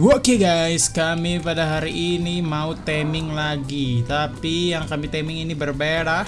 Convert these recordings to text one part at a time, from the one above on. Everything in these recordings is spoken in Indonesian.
Oke guys, kami pada hari ini mau taming lagi. Tapi yang kami taming ini berbeda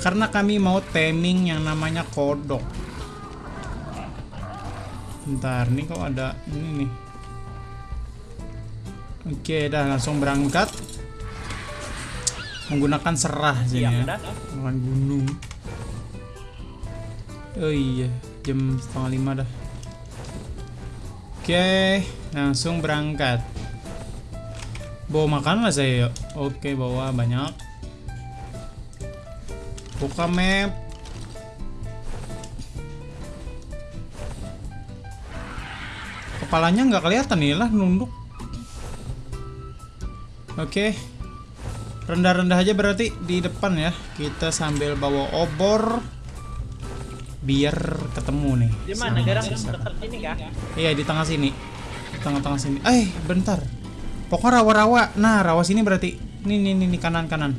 Karena kami mau taming yang namanya kodok. Bentar, nih kok ada ini nih. Oke, dah langsung berangkat. Menggunakan serah sini ya. Bukan gunung. Oh iya, jam setengah lima dah Oke, langsung berangkat. Bawa makan lah saya yuk. Oke, bawa banyak. Buka map. Kepalanya nggak kelihatan nih lah nunduk. Oke. Rendah-rendah aja berarti di depan ya. Kita sambil bawa obor biar ketemu nih. Di mana? Garang dekat sini kah? Iya di tengah sini. Di tengah-tengah sini. Eh, bentar. Pokoknya rawa-rawa. Nah, rawa sini berarti. Nih, nih, nih, nih kanan kanan.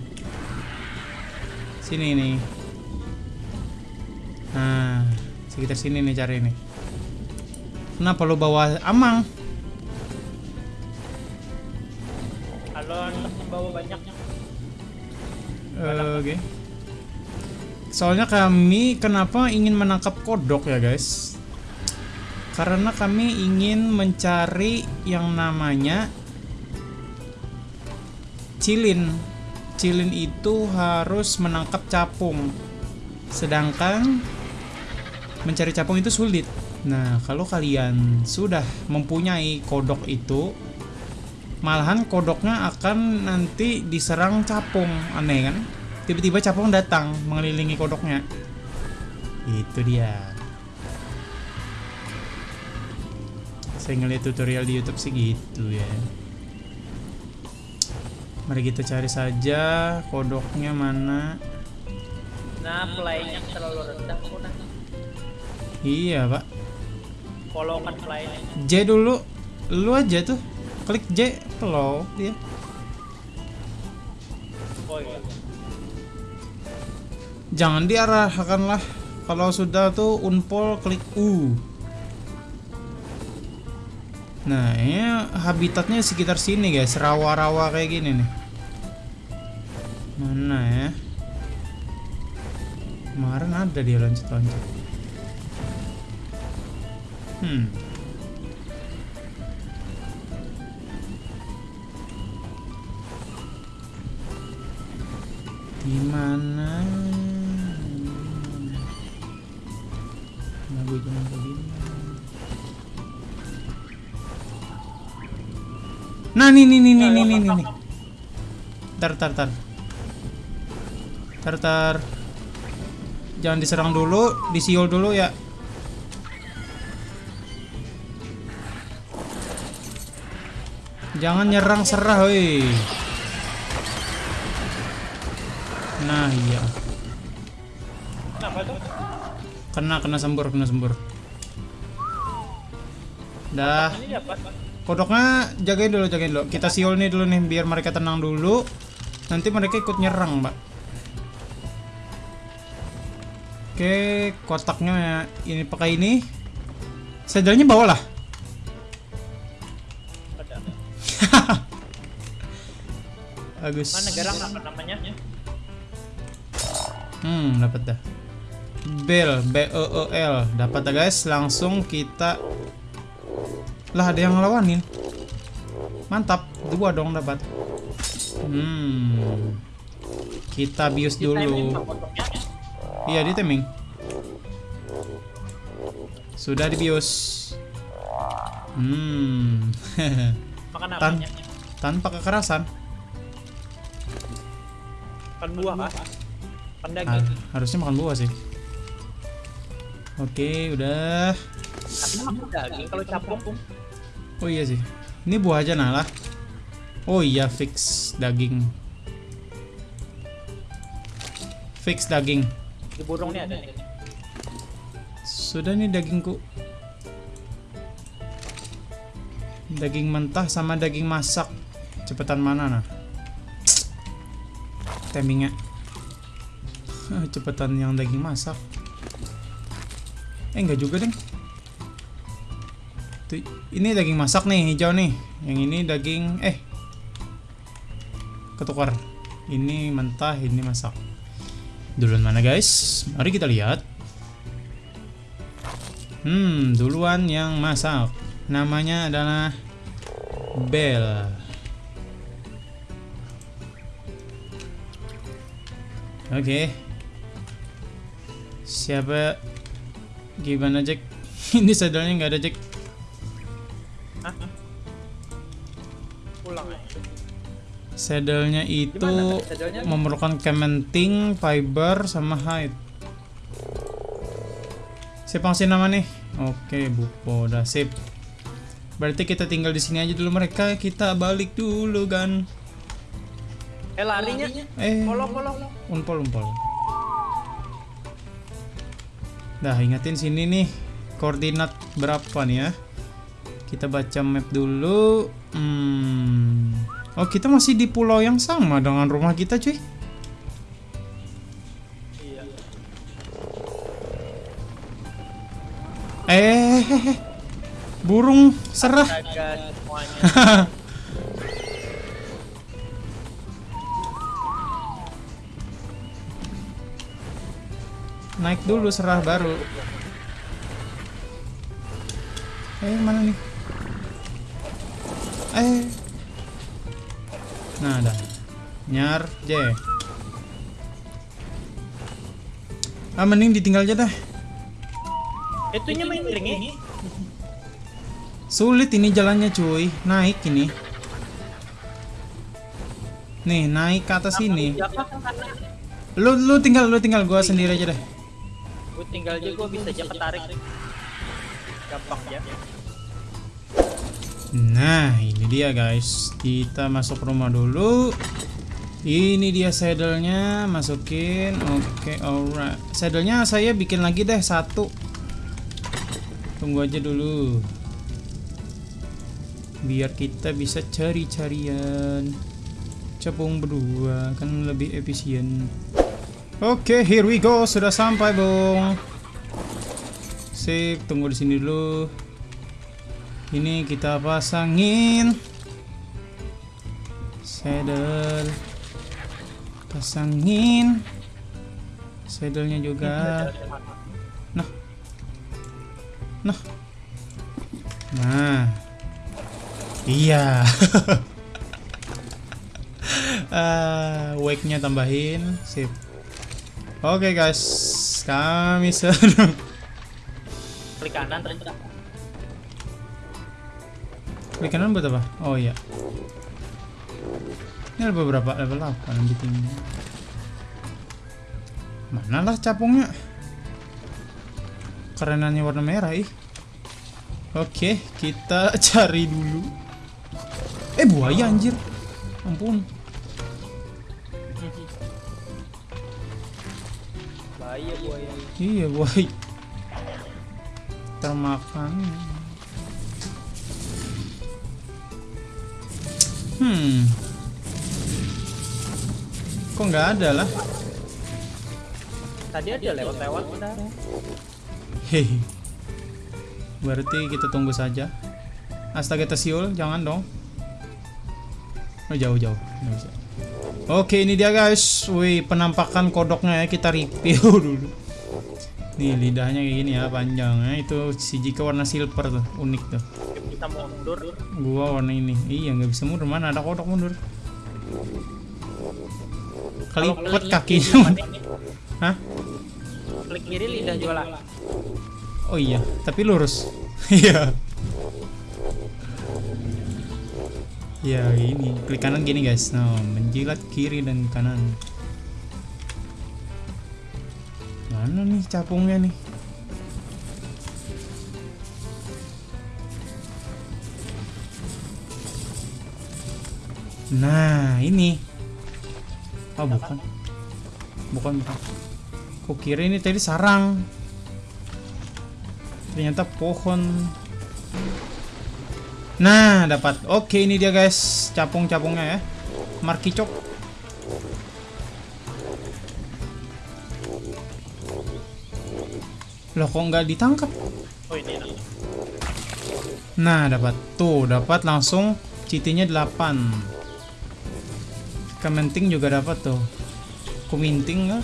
Sini nih. Nah, sekitar sini nih cari nih. Kenapa lu bawa amang? Kalau membawa banyaknya. Eh, Oke. Soalnya kami kenapa ingin menangkap kodok ya guys? Karena kami ingin mencari yang namanya cilin. Cilin itu harus menangkap capung. Sedangkan mencari capung itu sulit. Nah, kalau kalian sudah mempunyai kodok itu, malahan kodoknya akan nanti diserang capung. Aneh kan? Tiba-tiba capung datang mengelilingi kodoknya. Itu dia. Saya ngeliat tutorial di YouTube sih gitu ya. Mari kita cari saja kodoknya mana. Nah, playnya terlalu rendah kok nah. iya pak. Follow kan playnya. J dulu. Lu aja tuh. Klik J follow dia. Oh iya. Jangan diarahkanlah. Kalau sudah tuh unpol klik U. Nah ini habitatnya sekitar sini guys. Rawa-rawa kayak gini nih. Mana ya? Kemarin ada dia loncat-loncat. Hmm. Di nah nih nih nih nih nih nih nih tar tar tar. Tar tar. Jangan diserang dulu disiul dulu ya. Jangan nyerang serah woi. Nah iya. Kenapa tuh? kena kena sembur kena sembur. Dah. Ini dapat. Kodoknya jagain dulu jagain dulu. Kita siul nih dulu nih biar mereka tenang dulu. Nanti mereka ikut nyerang mbak. Oke kotaknya ini pakai ini. Sadarnya bawa lah. Ada. bagus Mana garang apa namanya? hmm dapat dah. Bel b e e l. Dapat dah guys. Langsung kita lah ada yang ngelawanin. Mantap dua dong dapat. Hmm. Kita bius dulu. kodoknya. iya di timing. Sudah dibius. Hmm? Tan- tanpa kekerasan. Makan buah kah? Ah, harusnya makan buah sih. Oke udah. Tapi makan daging kalau capung. Oh iya sih. Ini buah aja nah lah. Oh iya fix daging. Fix daging. Di burung nih ada nih. Sudah nih dagingku. Daging mentah sama daging masak. Cepetan mana nah? Timingnya. Cepetan yang daging masak. Eh enggak juga deng. Ini daging masak nih hijau nih. Yang ini daging eh ketukar. Ini mentah, ini masak. Duluan mana guys? Mari kita lihat. Hmm, duluan yang masak. Namanya adalah Bell. Oke. Siapa? Gimana Jack? Ini sadarnya nggak ada Jack. Saddle-nya itu Gimana memerlukan cementing, fiber, sama hide. Siapa ngasih nama nih? Oke, Bupo, udah sip. Berarti kita tinggal di sini aja dulu mereka. Kita balik dulu kan. Eh larinya. Eh, Polong polong. umpol umpol. Dah ingetin sini nih koordinat berapa nih ya? Kita baca map dulu. Hmm. Oh kita masih di pulau yang sama dengan rumah kita cuy. Eh, burung serah. Naik dulu serah baru. Eh mana nih? Eh. Nah ada. Nyar J. Ah mending ditinggal aja dah. Itunya main ring ya. Sulit ini jalannya cuy. Naik ini. Nih naik ke atas ini. Lu lu tinggal lu tinggal gua sendiri aja deh. gue tinggal aja gue bisa aja ketarik. Gampang ya. Nah, ini dia guys. Kita masuk rumah dulu. Ini dia saddle-nya, masukin. Oke, alright. Saddle-nya saya bikin lagi deh satu. Tunggu aja dulu. Biar kita bisa cari-carian. Capung berdua kan lebih efisien. Oke, here we go. Sudah sampai, Bung. Sip, tunggu di sini dulu. Ini kita pasangin saddle. Pasangin saddle-nya juga. Nah. Nah. Nah. Iya. Ah, wake-nya tambahin. Sip. Oke guys, kami sedang Klik kanan terus. Klik kanan buat apa? Oh iya. Ini level berapa? Level 8 di tinggi. Mana lah capungnya? Kerenannya warna merah ih. Oke, kita cari dulu. Eh buaya anjir. Ampun. Bahaya buaya. Iya buaya. Termakan. Hmm. Kok nggak ada lah? Tadi ada lewat-lewat udah. Hehe. Berarti kita tunggu saja. Astaga Tesiul, jangan dong. Oh, jauh-jauh. Oke, ini dia guys. Wih, penampakan kodoknya ya kita review dulu. Nih lidahnya kayak gini ya, panjang ya. Itu si Jika warna silver tuh, unik tuh. Kita mundur. Gua warna ini. Iya, nggak bisa mundur. Mana ada kodok mundur? Kelipet kakinya. Hah? Klik kiri lidah jualan. Oh iya, tapi lurus. Iya. ya ini klik kanan gini guys. Nah, menjilat kiri dan kanan. Mana nih capungnya nih? Nah, ini. Oh, bukan. Bukan, bukan. Kok kira ini tadi sarang. Ternyata pohon. Nah, dapat. Oke, ini dia guys, capung-capungnya ya. Markicok. Loh, kok nggak ditangkap? Oh ini. Nah, dapat. Tuh, dapat langsung Citinya 8 Kementing juga dapat tuh Kuminting nggak?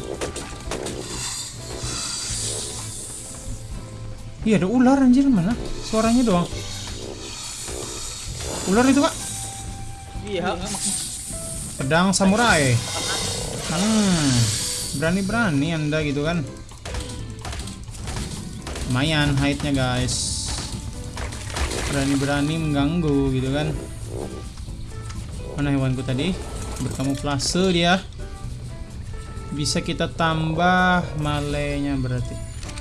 Iya ada ular anjir mana? Suaranya doang Ular itu kak Iya. Pedang samurai Hmm Berani-berani anda gitu kan Lumayan height-nya guys Berani-berani mengganggu gitu kan Mana hewanku tadi? Berkamuflase dia. Bisa kita tambah melee-nya berarti.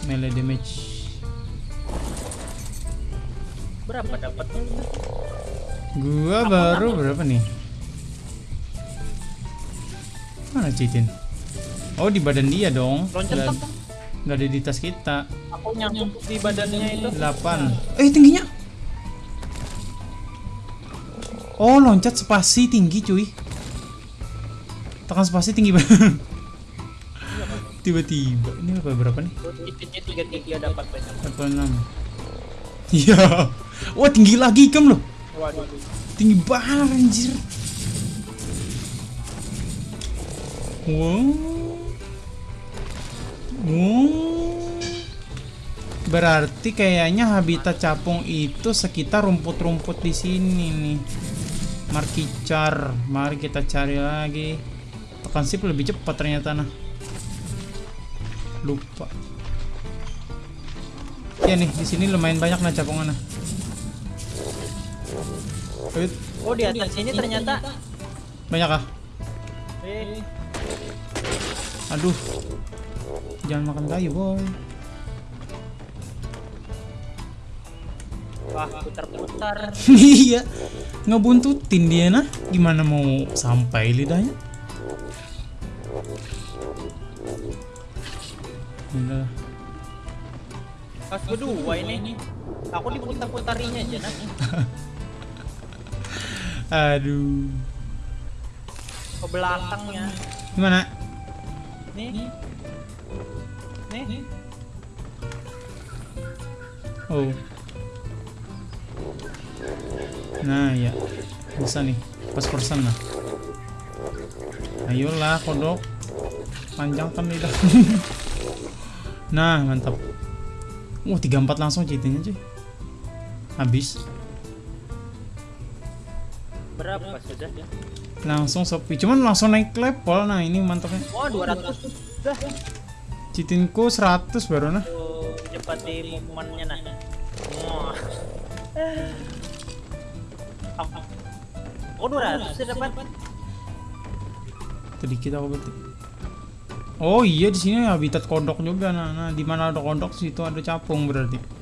Melee damage. Berapa dapatnya? Gua baru berapa nih? Mana Citin? Oh di badan dia dong. Loncat Nggak- nggak ada di tas kita. Aku nyangkut di badannya itu. 8 Eh tingginya. Oh loncat spasi tinggi cuy Tekan spasi tinggi banget. Tiba-tiba. Ini apa berapa nih? Itunya tiga tiga dapat banyak. 46 Iya. Wah tinggi lagi ikam loh. Waduh. Tinggi banget anjir. Wow. Wow. Berarti kayaknya habitat capung itu sekitar rumput-rumput di sini nih. Markicar. Mari kita cari lagi Sip lebih cepat ternyata nah Lupa Ya nih di sini lumayan banyak nah capungan nah Oh di atas sini ternyata. Banyak ah? Eh, Aduh. Jangan makan kayu, boy. wah putar-putar. iya. Ngebuntutin dia nah. Gimana mau sampai lidahnya? Udah. Pas berdua ini. Aku diputar-putarinya aja nah. Aduh. Ke belakangnya. Gimana? Nih. Nih. Oh. Nah, ya. Bisa nih. Pas persen lah. Ayolah, kodok. Panjangkan lidah. nah, mantap. Wah, 34 langsung citinya cuy. Habis. Berapa sudah? Langsung sepi. Cuman langsung naik level. Nah, ini mantapnya. Wah 200 Dah. Citinku 100 baru nah. Tuh, cepat di movementnya nah. Wah. Aku- Oh 200 sih dapat. Sedikit aku berarti. Oh iya di sini habitat kodok juga. Nah, nah di mana ada kodok situ ada capung berarti.